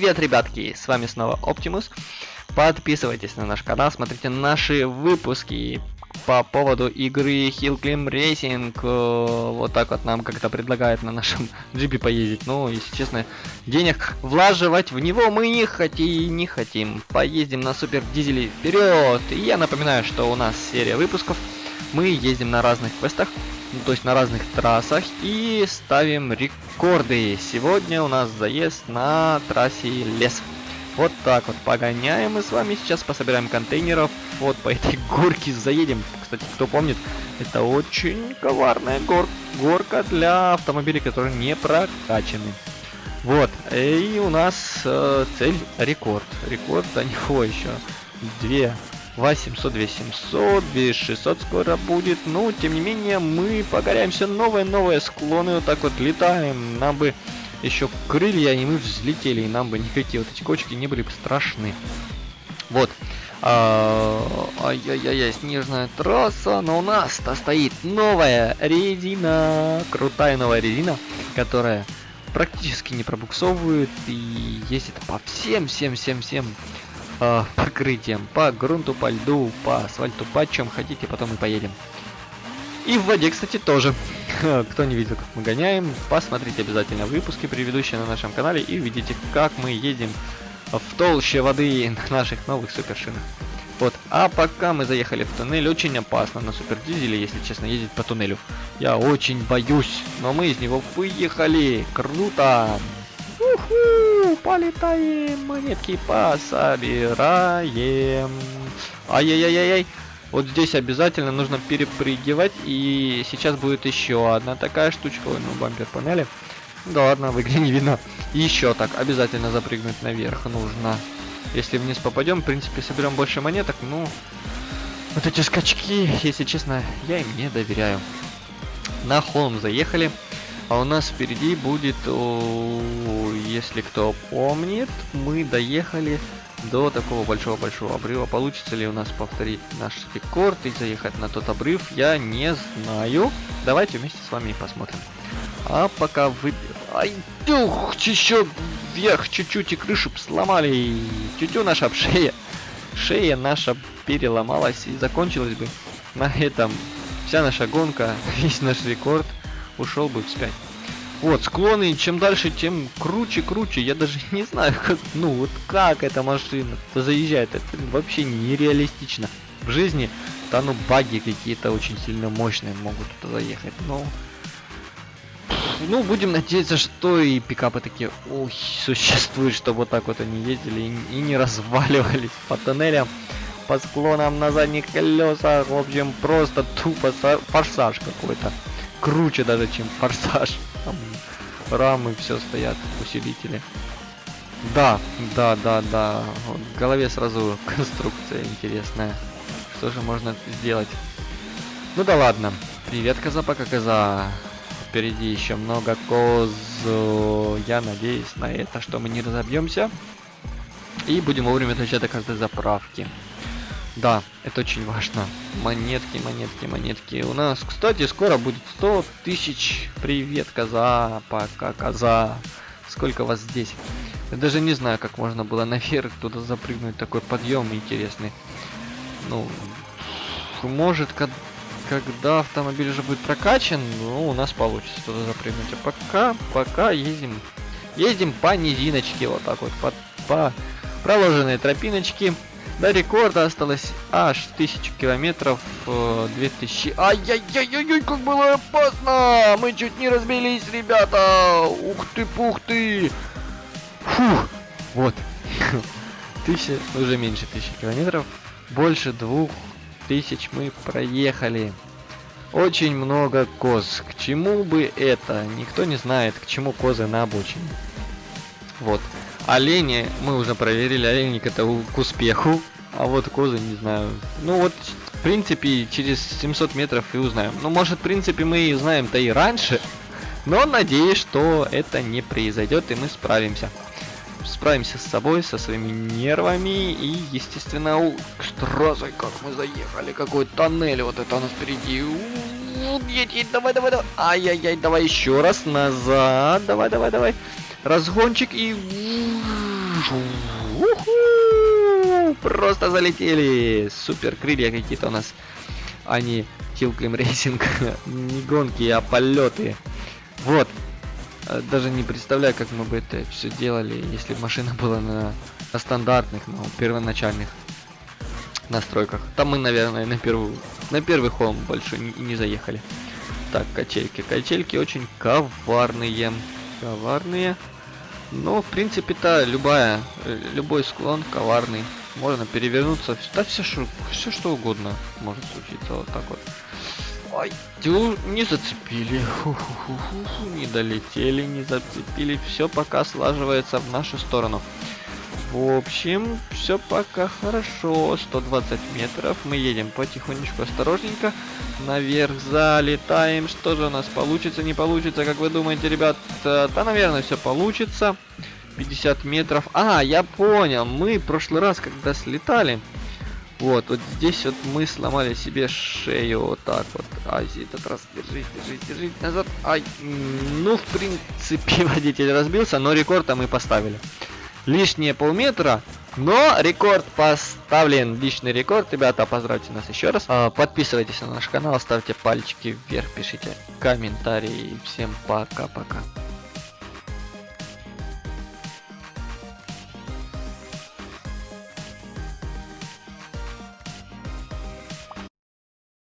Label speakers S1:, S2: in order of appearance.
S1: Привет, ребятки! С вами снова Оптимус. Подписывайтесь на наш канал, смотрите наши выпуски по поводу игры Hill Climb Racing. Э, вот так вот нам как-то предлагают на нашем джипе поездить. Ну, если честно, денег влаживать в него мы не хотим, не хотим. Поездим на супер дизеле вперед! И я напоминаю, что у нас серия выпусков. Мы ездим на разных квестах, ну, то есть на разных трассах и ставим рекорды. Сегодня у нас заезд на трассе лес. Вот так вот погоняем мы с вами сейчас, пособираем контейнеров, вот по этой горке заедем. Кстати, кто помнит, это очень коварная гор горка для автомобилей, которые не прокачаны. Вот, и у нас э, цель рекорд. Рекорд до него еще две 800, 2700, 2600 скоро будет. Ну, тем не менее, мы погоряем все новые-новые склоны. Вот так вот летаем. Нам бы еще крылья, и мы взлетели. И нам бы никакие вот эти кочки не были бы страшны. Вот. А, ай-яй-яй, снежная трасса, но у нас-то стоит новая резина, крутая новая резина, которая практически не пробуксовывает и ездит по всем-всем-всем-всем э, покрытием, по грунту, по льду, по асфальту, по чем хотите, потом и поедем. И в воде, кстати, тоже. Кто не видел, как мы гоняем, посмотрите обязательно выпуски предыдущие на нашем канале и увидите, как мы едем в толще воды на наших новых супершинах. Вот, а пока мы заехали в туннель, очень опасно на супердизеле, если честно, ездить по туннелю. Я очень боюсь, но мы из него выехали. Круто! Уху, полетаем, монетки пособираем. Ай-яй-яй-яй. Вот здесь обязательно нужно перепрыгивать. И сейчас будет еще одна такая штучка. Ой, ну бампер панели. Да ладно, в игре не видно. Еще так, обязательно запрыгнуть наверх нужно. Если вниз попадем, в принципе, соберем больше монеток. Ну, вот эти скачки, если честно, я им не доверяю. На холм заехали. А у нас впереди будет, если кто помнит, мы доехали до такого большого-большого обрыва. Получится ли у нас повторить наш рекорд и заехать на тот обрыв, я не знаю. Давайте вместе с вами посмотрим. А пока вы... Ай, тюх, еще вверх чуть-чуть и крышу сломали. Тютю наша шея. Шея наша переломалась и закончилась бы на этом вся наша гонка, весь наш рекорд ушел бы вспять. Вот, склоны, чем дальше, тем круче, круче. Я даже не знаю, как, ну, вот как эта машина заезжает. Это вообще нереалистично. В жизни, да ну, баги какие-то очень сильно мощные могут туда заехать. Но, ну, будем надеяться, что и пикапы такие, ой, существуют, чтобы вот так вот они ездили и, и не разваливались по тоннелям, по склонам на задних колесах. В общем, просто тупо форсаж какой-то круче даже, чем форсаж. Там рамы все стоят, усилители. Да, да, да, да. Вот в голове сразу конструкция интересная. Что же можно сделать? Ну да ладно. Привет, коза, пока коза. Впереди еще много коз. Я надеюсь на это, что мы не разобьемся. И будем вовремя доезжать до каждой заправки. Да, это очень важно. Монетки, монетки, монетки. У нас, кстати, скоро будет 100 тысяч. Привет, коза. Пока, коза. Сколько вас здесь? Я даже не знаю, как можно было наверх туда запрыгнуть. Такой подъем интересный. Ну, может, когда автомобиль уже будет прокачан, ну, у нас получится туда запрыгнуть. А пока, пока ездим, ездим по низиночке, вот так вот, по, по проложенной тропиночке. До рекорда осталось аж 1000 километров, 2000... Ай-яй-яй-яй, как было опасно! Мы чуть не разбились, ребята! Ух ты, пух ты! Фух! Вот. Тысяча, уже меньше тысячи километров. Больше двух тысяч мы проехали. Очень много коз. К чему бы это? Никто не знает, к чему козы на обочине. Вот. Олени мы уже проверили, оленик это к успеху. А вот козы не знаю. Ну вот, в принципе, через 700 метров и узнаем. Ну, может, в принципе, мы и узнаем-то и раньше. Но надеюсь, что это не произойдет и мы справимся. Справимся с собой, со своими нервами и, естественно, у... Штразой, как мы заехали, какой тоннель, вот это у нас впереди. Давай, давай, давай. Ай-яй-яй, давай еще раз назад. Давай, давай, давай разгончик и... Просто залетели. Супер крылья какие-то у нас. Они Hill Climb Racing. не гонки, а полеты. Вот. Э, даже не представляю, как мы бы это все делали, если машина была на, на стандартных, ну, первоначальных настройках. Там мы, наверное, на первую, на первый холм больше не, не заехали. Так, качельки. Качельки очень коварные. Коварные. Но, в принципе-то, любая, э, любой склон коварный. Можно перевернуться. Да все, что, все что угодно может случиться. Вот так вот. Ой, тю, не зацепили. Не долетели, не зацепили. Все пока слаживается в нашу сторону. В общем, все пока хорошо. 120 метров. Мы едем потихонечку, осторожненько. Наверх залетаем. Что же у нас получится, не получится, как вы думаете, ребят? Да, наверное, все получится. 50 метров. А, я понял. Мы в прошлый раз, когда слетали, вот, вот здесь вот мы сломали себе шею вот так вот. Ай, этот раз держись, держись, держись назад. Ай, ну, в принципе, водитель разбился, но рекорд мы поставили лишние полметра. Но рекорд поставлен, личный рекорд, ребята, поздравьте нас еще раз. А, подписывайтесь на наш канал, ставьте пальчики вверх, пишите комментарии. Всем пока-пока.